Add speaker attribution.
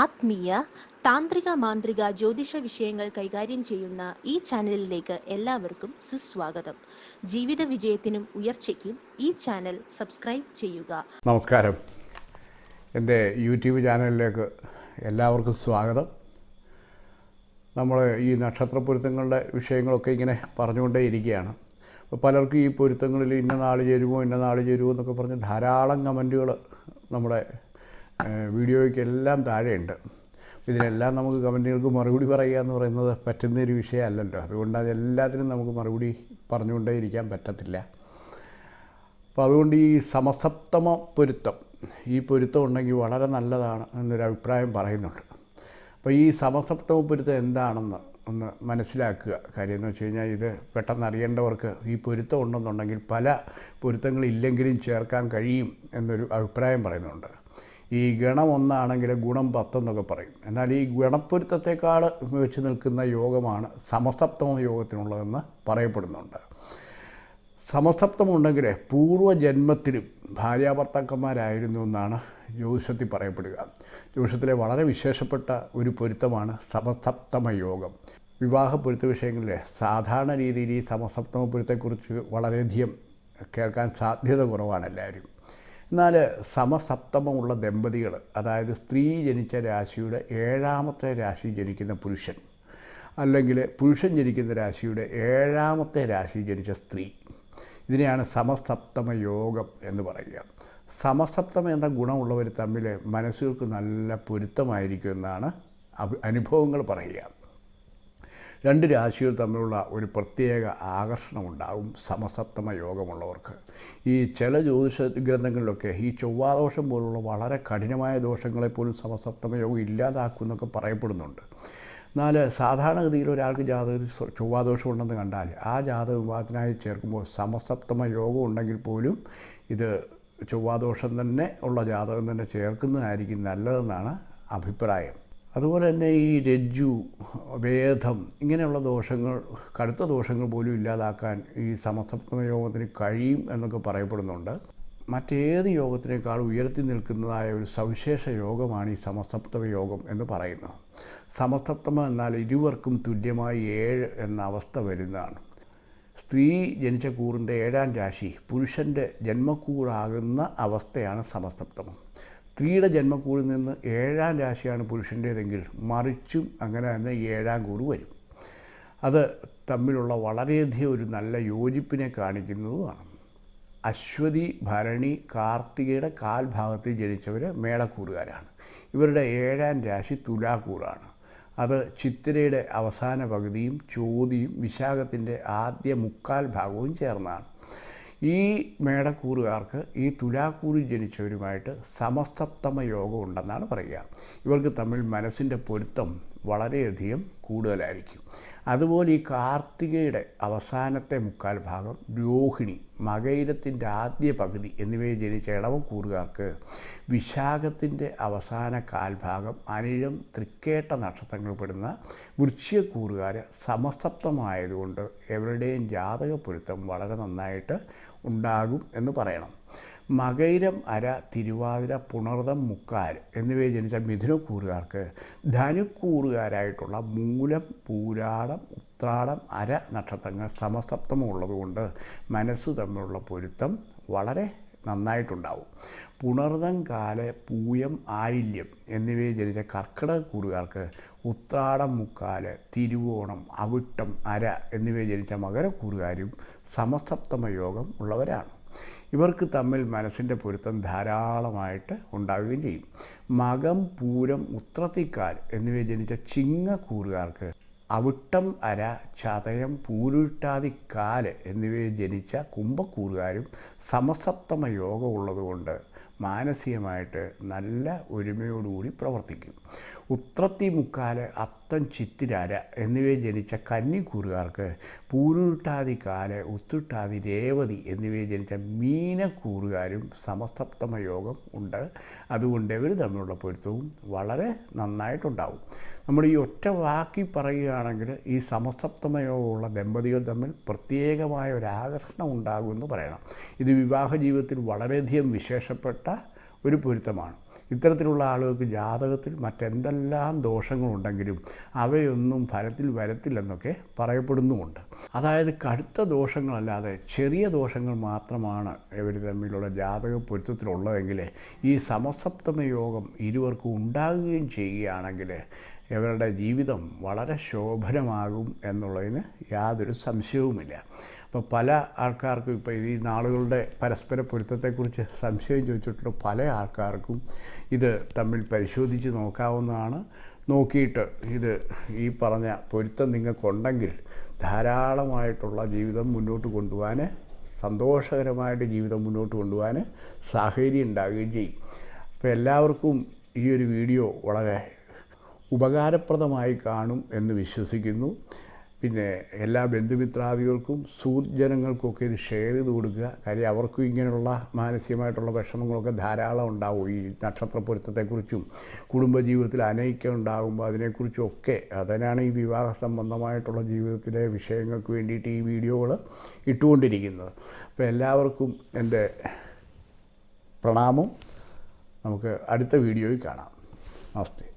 Speaker 1: ആത്മീയ താന്ത്രിക മാന്ത്രിക ജ്യോതിഷ വിഷയങ്ങൾ കൈകാര്യം ചെയ്യുന്ന ഈ ചാനലിലേക്ക് എല്ലാവർക്കും സുസ്വാഗതം. ജീവിത വിജയത്തിനും ഉയർച്ചയ്ക്കും ഈ ചാനൽ സബ്സ്ക്രൈബ് ചെയ്യുക.
Speaker 2: നമസ്കാരം. എന്റെ യൂട്യൂബ് ചാനലിലേക്ക് എല്ലാവർക്കും സ്വാഗതം. നമ്മൾ ഈ നക്ഷത്ര പൊരുത്തങ്ങളുടെ വിഷയങ്ങളൊക്കെ ഇങ്ങനെ പറഞ്ഞുകൊണ്ടേ ഇരിക്കുകയാണ്. അപ്പോൾ പലർക്കും ഈ പൊരുത്തങ്ങളിൽ ഇന്ന നാൾ ചേരുമോ ഇന്ന നാൾ ചേരുമോ എന്നൊക്കെ പറഞ്ഞ് ധാരാളം കമന്റുകൾ നമ്മുടെ വീഡിയോയ്ക്ക് എല്ലാം താഴെയുണ്ട്. ഇതിനെല്ലാം നമുക്ക് കമന്റുകൾക്ക് മറുപടി പറയുക എന്ന് പറയുന്നത് പറ്റുന്ന ഒരു വിഷയമല്ലല്ലോ. അതുകൊണ്ട് അതെല്ലാത്തിനും നമുക്ക് മറുപടി പറഞ്ഞുകൊണ്ടേ ഇരിക്കാൻ പറ്റത്തില്ല. അപ്പോൾ അതുകൊണ്ട് ഈ സമസപ്തമ പൊരുത്തം ഈ പൊരുത്തം ഉണ്ടെങ്കിൽ വളരെ നല്ലതാണ് എന്നൊരു അഭിപ്രായം പറയുന്നുണ്ട്. അപ്പോൾ ഈ സമസപ്തമ പൊരുത്തം എന്താണെന്ന് ഒന്ന് മനസ്സിലാക്കുക. കാര്യം എന്ന് വെച്ച് കഴിഞ്ഞാൽ ഇത് പെട്ടെന്ന് അറിയേണ്ടവർക്ക് ഈ പൊരുത്തം ഉണ്ടെന്നുണ്ടെങ്കിൽ പല പൊരുത്തങ്ങളില്ലെങ്കിലും ചേർക്കാൻ കഴിയും എന്നൊരു അഭിപ്രായം പറയുന്നുണ്ട്. ഈ ഗണം ഒന്നാണെങ്കിൽ ഗുണം പത്തെന്നൊക്കെ പറയും. എന്നാൽ ഈ ഗണപ്പൊരുത്തത്തെക്കാൾ വെച്ച് നിൽക്കുന്ന യോഗമാണ് സമസപ്തമ യോഗത്തിനുള്ളതെന്ന് പറയപ്പെടുന്നുണ്ട്. സമസപ്തമുണ്ടെങ്കിൽ പൂർവജന്മത്തിലും ഭാര്യാഭർത്താക്കന്മാരായിരുന്നു എന്നാണ് ജ്യോതിഷത്തിൽ പറയപ്പെടുക. ജ്യോതിഷത്തിലെ വളരെ വിശേഷപ്പെട്ട ഒരു പൊരുത്തമാണ് സമസപ്തമ യോഗം. വിവാഹ പൊരുത്ത വിഷയങ്ങളിൽ സാധാരണ രീതിയിൽ ഈ സമസപ്തമ പൊരുത്തെക്കുറിച്ച് വളരെയധികം കേൾക്കാൻ സാധ്യത കുറവാണ് എല്ലാവരും. എന്നാൽ സമസപ്തമമുള്ള ദമ്പതികൾ അതായത് സ്ത്രീ ജനിച്ച രാശിയുടെ ഏഴാമത്തെ രാശി ജനിക്കുന്ന പുരുഷൻ അല്ലെങ്കിൽ പുരുഷൻ ജനിക്കുന്ന രാശിയുടെ ഏഴാമത്തെ രാശി ജനിച്ച സ്ത്രീ. ഇതിനെയാണ് സമസപ്തമ യോഗം എന്ന് പറയുക. സമസപ്തമ എന്ന ഗുണമുള്ളവർ തമ്മിൽ മനസ്സുകൾക്ക് നല്ല പൊരുത്തമായിരിക്കും എന്നാണ് അനുഭവങ്ങൾ പറയുക. രണ്ട് രാശികൾ തമ്മിലുള്ള ഒരു പ്രത്യേക ആകർഷണമുണ്ടാകും സമസപ്തമ യോഗമുള്ളവർക്ക്. ഈ ചില ജ്യോതിഷ ഗ്രന്ഥങ്ങളിലൊക്കെ ഈ ചൊവ്വാദോഷം പോലുള്ള വളരെ കഠിനമായ ദോഷങ്ങളെപ്പോലും സമസപ്തമ യോഗം ഇല്ലാതാക്കും എന്നൊക്കെ പറയപ്പെടുന്നുണ്ട്. എന്നാൽ സാധാരണഗതിയിൽ ഒരാൾക്ക് ജാതകത്തിൽ ചൊവ്വാദോഷം ഉണ്ടെന്ന് കണ്ടാൽ ആ ജാതക വിഭാഗത്തിനായി ചേർക്കുമ്പോൾ സമസപ്തമ യോഗം ഉണ്ടെങ്കിൽ പോലും ഇത് ചൊവ്വാദോഷം തന്നെ ഉള്ള ജാതകം തന്നെ ചേർക്കുന്നതായിരിക്കും നല്ലതെന്നാണ് അഭിപ്രായം. അതുപോലെ തന്നെ ഈ രജ്ജു വേദം ഇങ്ങനെയുള്ള ദോഷങ്ങൾ കടുത്ത ദോഷങ്ങൾ പോലും ഇല്ലാതാക്കാൻ ഈ സമസപ്തമ യോഗത്തിന് കഴിയും എന്നൊക്കെ പറയപ്പെടുന്നുണ്ട്. മറ്റേത് യോഗത്തിനേക്കാൾ ഉയർത്തി നിൽക്കുന്നതായ ഒരു സവിശേഷ യോഗമാണ് ഈ സമസപ്തമ യോഗം എന്ന് പറയുന്നത്. സമസപ്തമ എന്നാൽ ഇരുവർക്കും തുല്യമായി ഏഴ് എന്ന അവസ്ഥ വരുന്നതാണ്. സ്ത്രീ ജനിച്ച കൂറിന്റെ ഏഴാം രാശി പുരുഷന്റെ ജന്മക്കൂറാകുന്ന അവസ്ഥയാണ് സമസപ്തമം. സ്ത്രീയുടെ ജന്മക്കൂറിൽ നിന്ന് ഏഴാം രാശിയാണ് പുരുഷന്റേതെങ്കിൽ മറിച്ചും അങ്ങനെ തന്നെ ഏഴാം കൂറ് വരും. അത് തമ്മിലുള്ള വളരെയധികം ഒരു നല്ല യോജിപ്പിനെ കാണിക്കുന്നതുമാണ്. അശ്വതി ഭരണി കാർത്തികയുടെ കാൽഭാഗത്തിൽ ജനിച്ചവർ മേടക്കൂറുകാരാണ്. ഇവരുടെ ഏഴാം രാശി തുലാക്കൂറാണ്. അത് ചിത്തിരയുടെ അവസാന പകുതിയും ചോതിയും വിശാഖത്തിന്റെ ആദ്യ മുക്കാൽ ഭാഗവും ചേർന്നാണ്. ഈ മേടക്കൂറുകാർക്ക് ഈ തുലാക്കൂറിൽ ജനിച്ചവരുമായിട്ട് സമസ്തപ്തമ യോഗം ഉണ്ടെന്നാണ് പറയുക. ഇവർക്ക് തമ്മിൽ മനസ്സിന്റെ പൊരുത്തം വളരെയധികം കൂടുതലായിരിക്കും. അതുപോലെ ഈ കാർത്തികയുടെ അവസാനത്തെ മുക്കാൽ ഭാഗം രോഹിണി മകയിരത്തിന്റെ ആദ്യ പകുതി എന്നിവയിൽ ജനിച്ച ഇളവക്കൂറുകാർക്ക് വിശാഖത്തിന്റെ അവസാന കാൽഭാഗം അനിഴം തൃക്കേട്ട നക്ഷത്രങ്ങൾ പെടുന്ന വൃശ്യക്കൂറുകാർ സമസപ്തമായതുകൊണ്ട് എവരുടെയും ജാതക പൊരുത്തം വളരെ നന്നായിട്ട് ഉണ്ടാകും എന്ന് പറയണം. മകൈരം അര തിരുവാതിര പുണർതം മുക്കാൽ എന്നിവയെ ജനിച്ച മിഥുനക്കൂറുകാർക്ക് ധനുക്കൂറുകാരായിട്ടുള്ള മൂലം പൂരാടം ഉത്രാടം അര നക്ഷത്രങ്ങൾ സമസപ്തമുള്ളതുകൊണ്ട് മനസ്സ് തമ്മിലുള്ള പൊരുത്തം വളരെ നന്നായിട്ടുണ്ടാവും. പുണർതം കാല പൂയം ആയില്യം എന്നിവയെ ജനിച്ച കർക്കിടകക്കൂറുകാർക്ക് ഉത്രാടം മുക്കാൽ തിരുവോണം അവിട്ടം അര എന്നിവയെ ജനിച്ച മകരക്കൂറുകാരും സമസപ്തമ യോഗം ഉള്ളവരാണ്. ഇവർക്ക് തമ്മിൽ മനസ്സിന്റെ പൊരുത്തം ധാരാളമായിട്ട് ഉണ്ടാവുകയും ചെയ്യും. മകം പൂരം ഉത്രത്തിക്കാൽ എന്നിവയെ ജനിച്ച ചിങ്ങക്കൂറുകാർക്ക് അവിട്ടം അര ചതയം പൂരുട്ടാതിക്കാൽ എന്നിവയെ ജനിച്ച കുംഭക്കൂറുകാരും സമസപ്തമ യോഗം ഉള്ളതുകൊണ്ട് മാനസികമായിട്ട് നല്ല ഒരുമയോടുകൂടി പ്രവർത്തിക്കും. ഉത്രത്തി മുക്കാൽ അത്തം ചിത്തിരാര എന്നിവയെ ജനിച്ച കന്നിക്കൂറുകാർക്ക് പൂരുട്ടാതി കാൽ ഉത്തുട്ടാതി രേവതി എന്നിവയെ ജനിച്ച മീനക്കൂറുകാരും സമസപ്തമ യോഗം ഉണ്ട്. അതുകൊണ്ട് ഇവർ തമ്മിലുള്ള പൊരുത്തവും വളരെ നന്നായിട്ടുണ്ടാവും. നമ്മൾ ഈ ഒറ്റ വാക്കി പറയുകയാണെങ്കിൽ ഈ സമസപ്തമ യോഗമുള്ള ദമ്പതികൾ തമ്മിൽ പ്രത്യേകമായ ഒരു ആകർഷണം ഉണ്ടാകുമെന്ന് പറയണം. ഇത് വിവാഹ ജീവിതത്തിൽ വളരെയധികം വിശേഷപ്പെട്ട ഒരു പൊരുത്തമാണ്. ഇത്തരത്തിലുള്ള ആളുകൾക്ക് ജാതകത്തിൽ മറ്റെന്തെല്ലാം ദോഷങ്ങളുണ്ടെങ്കിലും അവയൊന്നും ഫലത്തിൽ വരത്തില്ലെന്നൊക്കെ പറയപ്പെടുന്നുമുണ്ട്. അതായത് കടുത്ത ദോഷങ്ങളല്ലാതെ ചെറിയ ദോഷങ്ങൾ മാത്രമാണ് ഇവർ തമ്മിലുള്ള ജാതക പൊരുത്തത്തിലുള്ളതെങ്കിൽ ഈ സമസപ്തമ യോഗം ഇരുവർക്കും ഉണ്ടാകുകയും ചെയ്യുകയാണെങ്കിൽ ഇവരുടെ ജീവിതം വളരെ ശോഭനമാകും എന്നുള്ളതിന് യാതൊരു സംശയവുമില്ല. അപ്പോൾ പല ആൾക്കാർക്കും ഇപ്പോൾ ഈ നാളുകളുടെ പരസ്പര പൊരുത്തത്തെക്കുറിച്ച് സംശയം ചോദിച്ചിട്ടുള്ള പല ആൾക്കാർക്കും ഇത് തമ്മിൽ പരിശോധിച്ച് നോക്കാവുന്നതാണ്. നോക്കിയിട്ട് ഇത് ഈ പറഞ്ഞ പൊരുത്തം നിങ്ങൾക്കുണ്ടെങ്കിൽ ധാരാളമായിട്ടുള്ള ജീവിതം മുന്നോട്ട് കൊണ്ടുപോകാൻ സന്തോഷകരമായിട്ട് ജീവിതം മുന്നോട്ട് കൊണ്ടുപോകാൻ സാഹചര്യം ഉണ്ടാകുകയും ചെയ്യും. അപ്പോൾ എല്ലാവർക്കും ഈ ഒരു വീഡിയോ വളരെ ഉപകാരപ്രദമായി കാണും എന്ന് വിശ്വസിക്കുന്നു. പിന്നെ എല്ലാ ബന്ധുമിത്രാദികൾക്കും സുജനങ്ങൾക്കൊക്കെ ഇത് ഷെയർ ചെയ്ത് കൊടുക്കുക. കാര്യം അവർക്കും ഇങ്ങനെയുള്ള മാനസികമായിട്ടുള്ള വിഷമങ്ങളൊക്കെ ധാരാളം ഉണ്ടാവും ഈ നക്ഷത്ര പൊരുത്തത്തെക്കുറിച്ചും കുടുംബജീവിതത്തിൽ അനൈക്യം ഉണ്ടാകുമ്പോൾ അതിനെക്കുറിച്ചും ഒക്കെ അതിനാണ് ഈ വിവാഹ സംബന്ധമായിട്ടുള്ള ജീവിതത്തിലെ വിഷയങ്ങൾക്ക് വേണ്ടിയിട്ട് ഈ വീഡിയോകൾ ഇട്ടുകൊണ്ടിരിക്കുന്നത്. അപ്പോൾ എല്ലാവർക്കും എന്റെ പ്രണാമം. നമുക്ക് അടുത്ത വീഡിയോയിൽ കാണാം. നമസ്തേ.